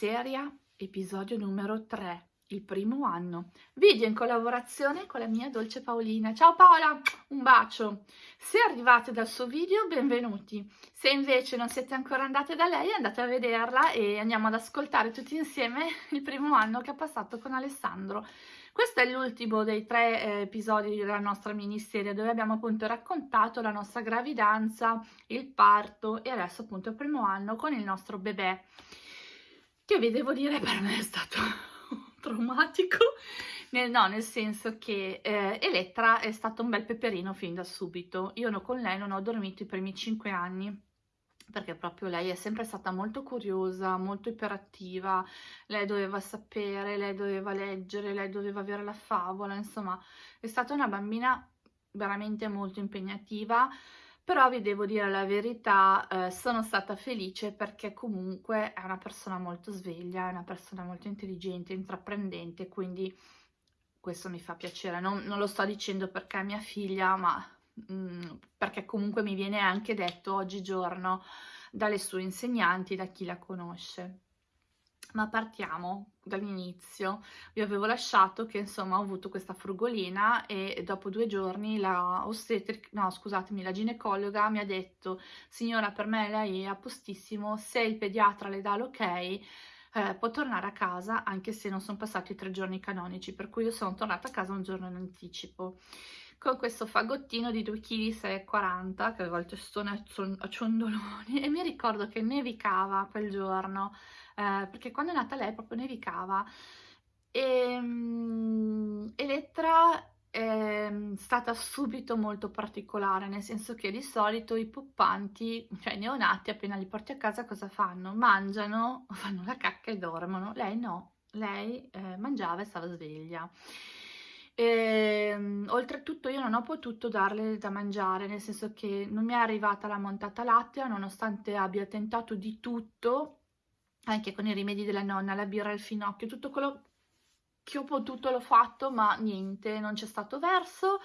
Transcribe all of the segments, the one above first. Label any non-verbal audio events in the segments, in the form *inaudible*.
Miniseria, episodio numero 3, il primo anno. Video in collaborazione con la mia dolce Paolina. Ciao Paola, un bacio. Se arrivate dal suo video, benvenuti. Se invece non siete ancora andate da lei, andate a vederla e andiamo ad ascoltare tutti insieme *laughs* il primo anno che ha passato con Alessandro. Questo è l'ultimo dei tre eh, episodi della nostra miniserie dove abbiamo appunto raccontato la nostra gravidanza, il parto e adesso appunto il primo anno con il nostro bebè che vi devo dire per me è stato *laughs* traumatico, nel, no, nel senso che eh, Elettra è stato un bel peperino fin da subito. Io no, con lei non ho dormito i primi cinque anni perché proprio lei è sempre stata molto curiosa, molto iperattiva, lei doveva sapere, lei doveva leggere, lei doveva avere la favola, insomma è stata una bambina veramente molto impegnativa, però vi devo dire la verità, eh, sono stata felice perché comunque è una persona molto sveglia, è una persona molto intelligente, intraprendente, quindi questo mi fa piacere, non, non lo sto dicendo perché è mia figlia, ma mh, mm, perché comunque mi viene anche detto oggigiorno dalle sue insegnanti, da chi la conosce. Ma partiamo dall'inizio. Vi avevo lasciato che insomma ho avuto questa frugolina e dopo due giorni la ostetrica, no scusatemi, la ginecologa mi ha detto signora per me lei è a postissimo, se il pediatra le dà l'ok eh, può tornare a casa anche se non sono passati tre giorni canonici, per cui io sono tornata a casa un giorno in anticipo con questo fagottino di 2,6 kg che avevo il testone a ciondoloni *laughs* e mi ricordo che nevicava quel giorno eh, perché quando è nata lei proprio nevicava e um, Elettra è stata subito molto particolare nel senso che di solito i poppanti cioè i neonati appena li porti a casa cosa fanno? mangiano, *laughs* fanno la cacca e dormono. Lei no, lei eh, mangiava e stava sveglia. E, ehm, oltretutto io non ho potuto darle da mangiare, nel senso che non mi è arrivata la montata lattea, nonostante abbia tentato di tutto, anche con i rimedi della nonna, la birra al finocchio, tutto quello che ho potuto l'ho fatto, ma niente, non c'è stato verso.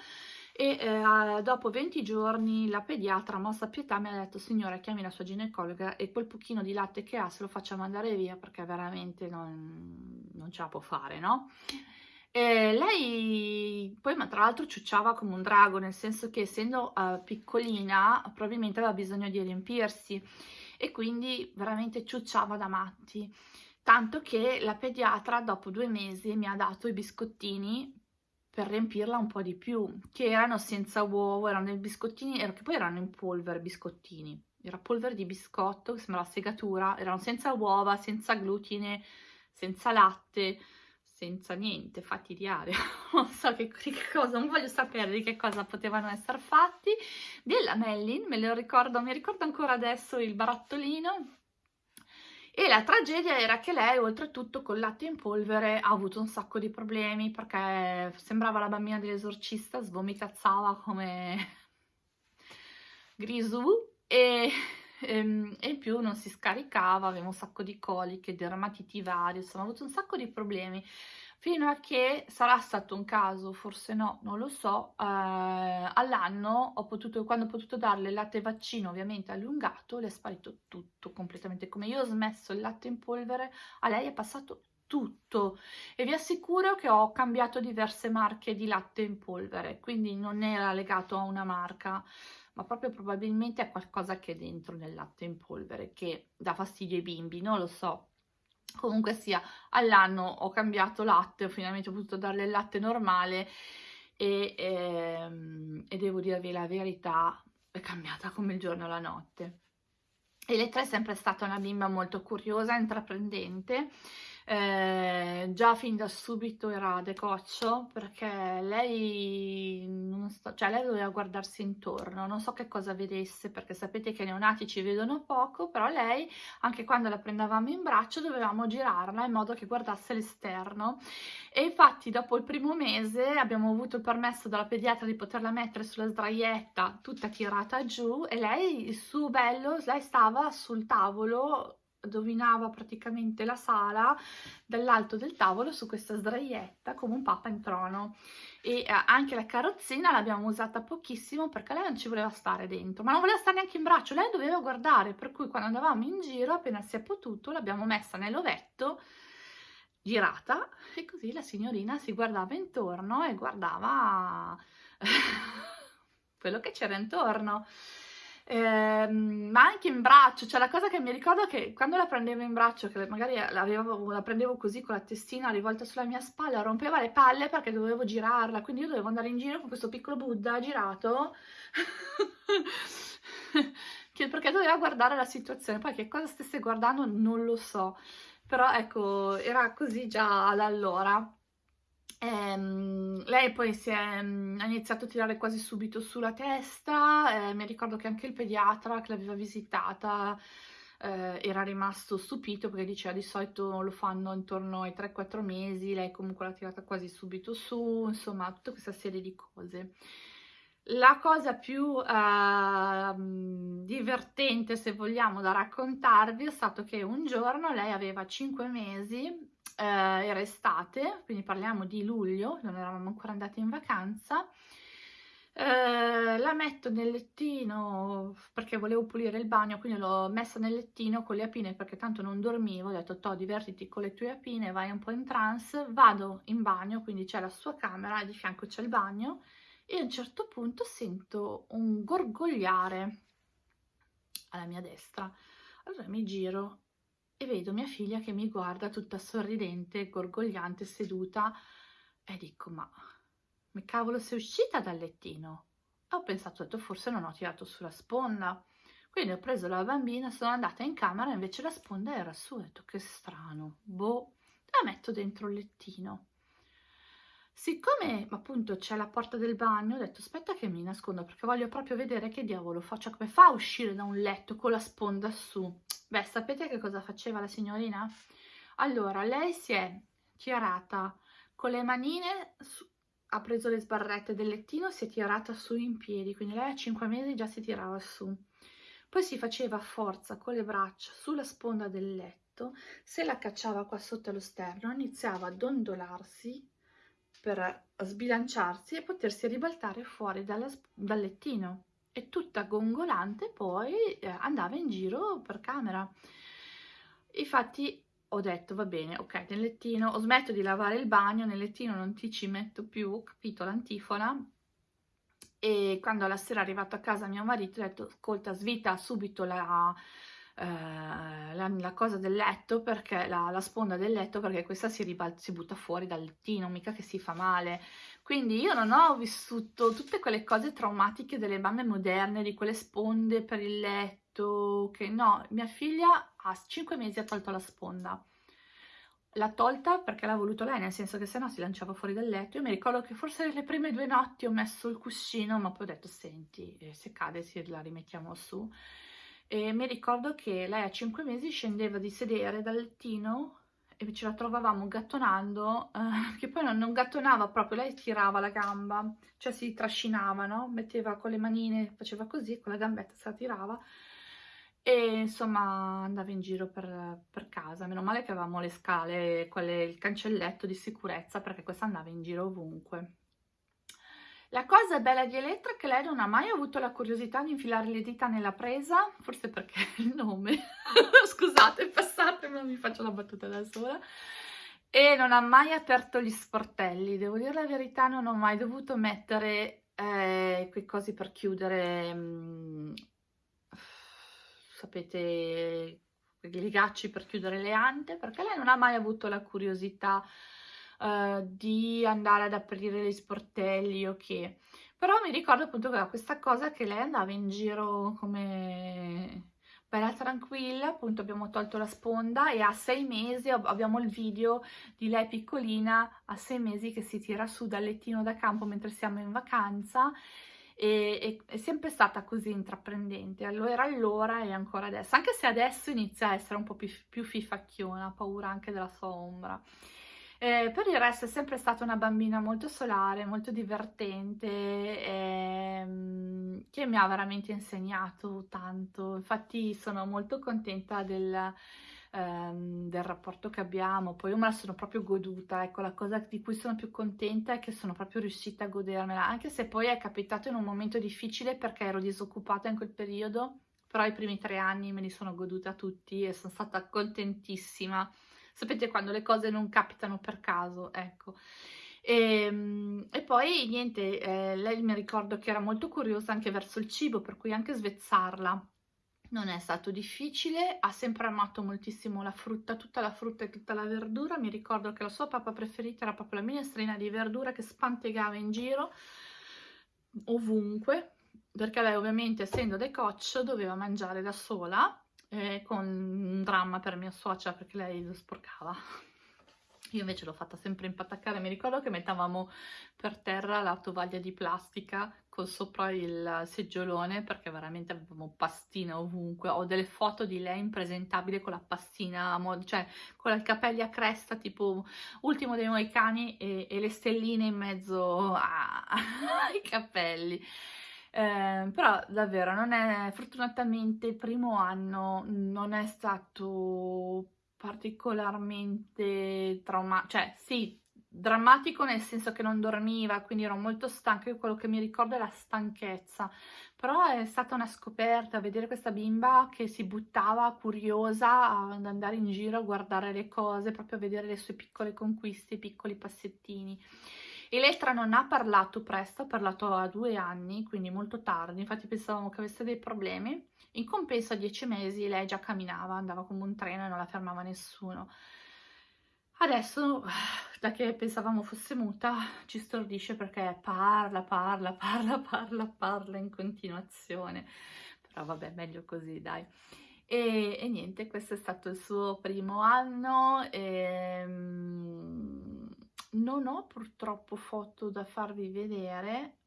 E eh, dopo 20 giorni la pediatra, mossa a pietà, mi ha detto signora chiami la sua ginecologa e quel pochino di latte che ha se lo facciamo andare via perché veramente non, non ce la può fare, no? E lei poi, ma tra l'altro, ciucciava come un drago, nel senso che essendo uh, piccolina, probabilmente aveva bisogno di riempirsi e quindi veramente ciucciava da matti. Tanto che la pediatra dopo due mesi mi ha dato i biscottini per riempirla un po' di più, che erano senza uovo, erano dei biscottini, che poi erano in polvere, biscottini. Era polvere di biscotto, sembrava segatura, erano senza uova, senza glutine, senza latte, senza niente, fatti di aria, *laughs* non so che, che, cosa, non voglio sapere di che cosa potevano essere fatti, della Mellin, me lo ricordo, mi ricordo ancora adesso il barattolino, e la tragedia era che lei, oltretutto, col latte in polvere ha avuto un sacco di problemi perché sembrava la bambina dell'esorcista, svomitazzava come *laughs* Grisù e, e, ehm, e, in più non si scaricava, aveva un sacco di coliche, dermatiti varie, insomma ha avuto un sacco di problemi fino a che sarà stato un caso, forse no, non lo so, eh, all'anno ho potuto, quando ho potuto darle il latte vaccino ovviamente allungato, le è sparito tutto completamente, come io ho smesso il latte in polvere, a lei è passato tutto. E vi assicuro che ho cambiato diverse marche di latte in polvere, quindi non era legato a una marca, ma proprio probabilmente a qualcosa che è dentro nel latte in polvere, che dà fastidio ai bimbi, non lo so, comunque sia all'anno ho cambiato latte ho finalmente potuto darle il latte normale e, ehm, e devo dirvi la verità è cambiata come il giorno e la notte. Elettra è sempre stata una bimba molto curiosa, intraprendente eh, già fin da subito era decoccio perché lei, non sto, cioè lei doveva guardarsi intorno, non so che cosa vedesse perché sapete che i neonati ci vedono poco, però lei anche quando la prendevamo in braccio dovevamo girarla in modo che guardasse l'esterno. E infatti dopo il primo mese abbiamo avuto il permesso dalla pediatra di poterla mettere sulla sdraietta tutta tirata giù e lei su bello, lei stava sul tavolo dominava praticamente la sala dall'alto del tavolo su questa sdraietta come un papa in trono. E eh, anche la carrozzina l'abbiamo usata pochissimo perché lei non ci voleva stare dentro ma non voleva stare neanche in braccio lei doveva guardare per cui quando andavamo in giro appena si è potuto l'abbiamo messa nell'ovetto girata e così la signorina si guardava intorno e guardava *laughs* quello che c'era intorno eh, ma anche in braccio, cioè la cosa che mi ricordo è che quando la prendevo in braccio, che magari la prendevo così con la testina rivolta sulla mia spalla, rompeva le palle perché dovevo girarla, quindi io dovevo andare in giro con questo piccolo Buddha girato, *laughs* perché doveva guardare la situazione, poi che cosa stesse guardando non lo so, però ecco, era così già allora. Ehm, lei poi si è, mm, ha iniziato a tirare quasi subito sulla testa, eh, mi ricordo che anche il pediatra che l'aveva visitata eh, era rimasto stupito perché diceva di solito lo fanno intorno ai 3-4 mesi, lei comunque l'ha tirata quasi subito su, insomma tutta questa serie di cose. La cosa più eh, divertente, se vogliamo, da raccontarvi è stato che un giorno lei aveva 5 mesi eh, era estate, quindi parliamo di luglio, non eravamo ancora andati in vacanza, eh, la metto nel lettino perché volevo pulire il bagno, quindi l'ho messa nel lettino con le apine perché tanto non dormivo, ho detto to divertiti con le tue apine, vai un po' in trance, vado in bagno, quindi c'è la sua camera di fianco c'è il bagno e a un certo punto sento un gorgogliare alla mia destra. Allora mi giro e vedo mia figlia che mi guarda tutta sorridente, gorgogliante, seduta e dico ma, ma cavolo sei uscita dal lettino? E ho pensato, detto, forse non ho tirato sulla sponda. Quindi ho preso la bambina, sono andata in camera, invece la sponda era su, ho detto che strano, boh, la metto dentro il lettino. Siccome appunto c'è la porta del bagno, ho detto aspetta che mi nascondo perché voglio proprio vedere che diavolo faccio, come fa a uscire da un letto con la sponda su. Beh, sapete che cosa faceva la signorina? Allora, lei si è tirata con le manine, su, ha preso le sbarrette del lettino, si è tirata su in piedi, quindi lei a 5 mesi già si tirava su. Poi si faceva forza con le braccia sulla sponda del letto, se la cacciava qua sotto lo sterno, iniziava a dondolarsi per sbilanciarsi e potersi ribaltare fuori dalla, dal lettino e tutta gongolante poi eh, andava in giro per camera. Infatti ho detto va bene, ok, nel lettino, ho smetto di lavare il bagno, nel lettino non ti ci metto più, capito l'antifona? E quando alla sera è arrivato a casa mio marito ho detto ascolta svita subito la, eh, la, la, cosa del letto perché la, la, sponda del letto perché questa si, ribalta, si butta fuori dal lettino mica che si fa male. Quindi io non ho vissuto tutte quelle cose traumatiche delle mamme moderne di quelle sponde per il letto che no mia figlia a 5 mesi ha tolto la sponda. L'ha tolta perché l'ha voluto lei, nel senso che sennò si lanciava fuori dal letto. Io mi ricordo che forse le prime due notti ho messo il cuscino, ma poi ho detto, senti, eh, se cade si la rimettiamo su e mi ricordo che lei a 5 mesi scendeva di sedere dal lettino e ce la trovavamo gattonando, eh, *laughs* che poi non, non, gattonava proprio, lei tirava la gamba, cioè si trascinava, no? Metteva con le manine, faceva così, con la gambetta se la tirava e insomma andava in giro per, per casa, meno male che avevamo le scale, quelle, il cancelletto di sicurezza perché questa andava in giro ovunque. La cosa bella di Elettra è che lei non ha mai avuto la curiosità di infilare le dita nella presa, forse perché *laughs* il nome, *laughs* scusate, passate, ma mi faccio la battuta da sola, e non ha mai aperto gli sportelli, devo dire la verità, non ho mai dovuto mettere eh, quei cosi per chiudere, mh, mm, sapete, i legacci per chiudere le ante, perché lei non ha mai avuto la curiosità uh, di andare ad aprire gli sportelli o okay. che. Però mi ricordo appunto che questa cosa che lei andava in giro come bella tranquilla, appunto abbiamo tolto la sponda e a sei mesi abbiamo il video di lei piccolina a sei mesi che si tira su dal lettino da campo mentre siamo in vacanza e, e, è sempre stata così intraprendente, allora allora e ancora adesso, anche se adesso inizia a essere un po' più, più fifacchiona, paura anche della sua ombra. Eh, per il resto è sempre stata una bambina molto solare, molto divertente, ehm, che mi ha veramente insegnato tanto. Infatti sono molto contenta del, ehm, del rapporto che abbiamo, poi io me la sono proprio goduta, ecco la cosa di cui sono più contenta è che sono proprio riuscita a godermela, anche se poi è capitato in un momento difficile perché ero disoccupata in quel periodo, però i primi tre anni me li sono goduta tutti e sono stata contentissima, sapete quando le cose non capitano per caso, ecco. E, ehm, e, poi niente, eh, lei mi ricordo che era molto curiosa anche verso il cibo, per cui anche svezzarla non è stato difficile, ha sempre amato moltissimo la frutta, tutta la frutta e tutta la verdura, mi ricordo che la sua papà preferita era proprio la minestrina di verdura che spantegava in giro ovunque, perché lei ovviamente essendo decoccio doveva mangiare da sola, eh, con un dramma per mia suocera perché lei lo sporcava io invece l'ho fatta sempre impattaccare, mi ricordo che mettavamo per terra la tovaglia di plastica con sopra il seggiolone perché veramente avevamo pastina ovunque. Ho delle foto di lei impresentabile con la pastina, cioè con i capelli a cresta tipo ultimo dei moicani e, e le stelline in mezzo *laughs* ai capelli. Eh, però davvero non è fortunatamente il primo anno non è stato particolarmente traumatico, cioè sì, drammatico nel senso che non dormiva, quindi ero molto stanca, quello che mi ricordo è la stanchezza, però è stata una scoperta vedere questa bimba che si buttava curiosa ad andare in giro a guardare le cose, proprio a vedere le sue piccole conquiste, i piccoli passettini. Elettra non ha parlato presto, ha parlato a due anni, quindi molto tardi, infatti pensavamo che avesse dei problemi, in compenso a dieci mesi lei già camminava, andava come un treno e non la fermava nessuno. Adesso, *sighs* da che pensavamo fosse muta, ci stordisce perché parla, parla, *laughs* parla, parla, parla in continuazione. Però vabbè, meglio così, dai. E, e niente, questo è stato il suo primo anno. E, ehm, non ho purtroppo foto da farvi vedere,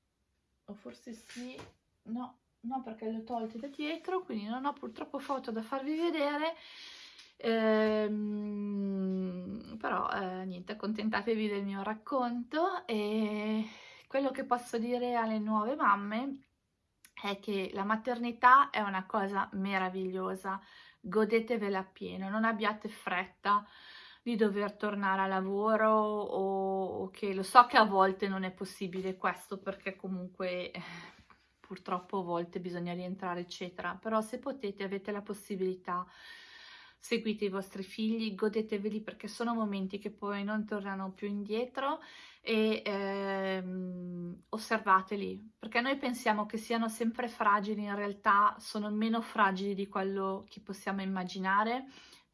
o forse sì, no, no perché le ho tolte da dietro, quindi non ho purtroppo foto da farvi vedere, ehm, però eh, niente, accontentatevi del mio racconto. E quello che posso dire alle nuove mamme è che la maternità è una cosa meravigliosa, godetevela appieno, non abbiate fretta di dover tornare a lavoro o, o che lo so che a volte non è possibile questo perché comunque eh, purtroppo a volte bisogna rientrare eccetera però se potete avete la possibilità seguite i vostri figli, godeteveli perché sono momenti che poi non tornano più indietro e ehm, osservateli perché noi pensiamo che siano sempre fragili, in realtà sono meno fragili di quello che possiamo immaginare.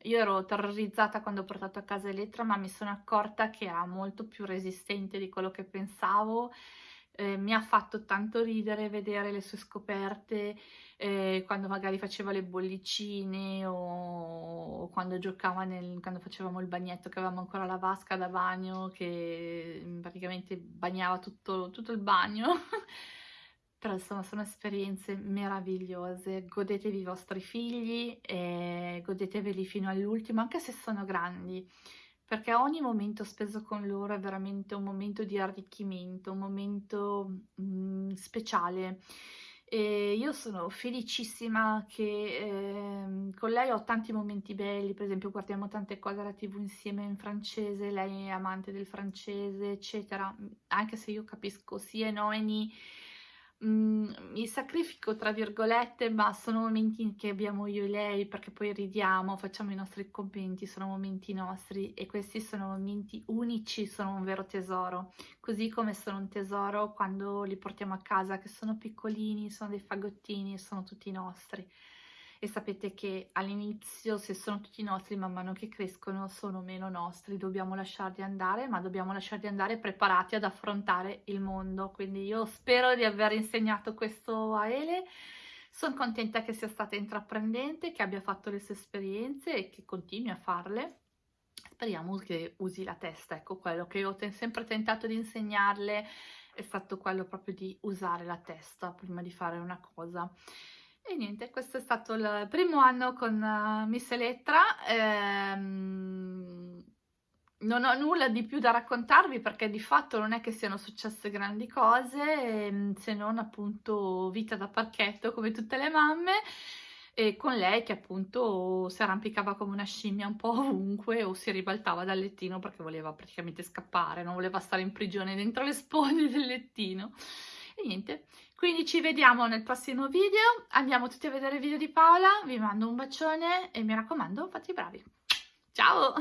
Io ero terrorizzata quando ho portato a casa Elettra ma mi sono accorta che era molto più resistente di quello che pensavo. Eh, mi ha fatto tanto ridere vedere le sue scoperte eh, quando magari faceva le bollicine o, o quando giocava nel, quando facevamo il bagnetto che avevamo ancora la vasca da bagno che praticamente bagnava tutto, tutto il bagno *laughs* però insomma sono esperienze meravigliose godetevi i vostri figli e godeteveli fino all'ultimo anche se sono grandi perché ogni momento speso con loro è veramente un momento di arricchimento, un momento mh, mm, speciale. E io sono felicissima che eh, con lei ho tanti momenti belli, per esempio guardiamo tante cose alla tv insieme in francese, lei è amante del francese, eccetera, anche se io capisco sia no e ni, Mm, mi sacrifico tra virgolette, ma sono momenti che abbiamo io e lei perché poi ridiamo, facciamo i nostri commenti, sono momenti nostri e questi sono momenti unici, sono un vero tesoro, così come sono un tesoro quando li portiamo a casa che sono piccolini, sono dei fagottini sono tutti nostri e sapete che all'inizio se sono tutti nostri man mano che crescono sono meno nostri, dobbiamo lasciarli andare ma dobbiamo lasciarli andare preparati ad affrontare il mondo, quindi io spero di aver insegnato questo a Ele, sono contenta che sia stata intraprendente, che abbia fatto le sue esperienze e che continui a farle, speriamo che usi la testa, ecco quello che io ho sempre tentato di insegnarle è stato quello proprio di usare la testa prima di fare una cosa. E niente, questo è stato il primo anno con uh, Miss Elettra. Ehm, non ho nulla di più da raccontarvi perché di fatto non è che siano successe grandi cose, ehm, se non appunto vita da parchetto come tutte le mamme. e con lei che appunto si arrampicava come una scimmia un po' ovunque o si ribaltava dal lettino perché voleva praticamente scappare, non voleva stare in prigione dentro le sponde del lettino. E niente, quindi ci vediamo nel prossimo video, andiamo tutti a vedere il video di Paola, vi mando un bacione e mi raccomando fate i bravi. Ciao!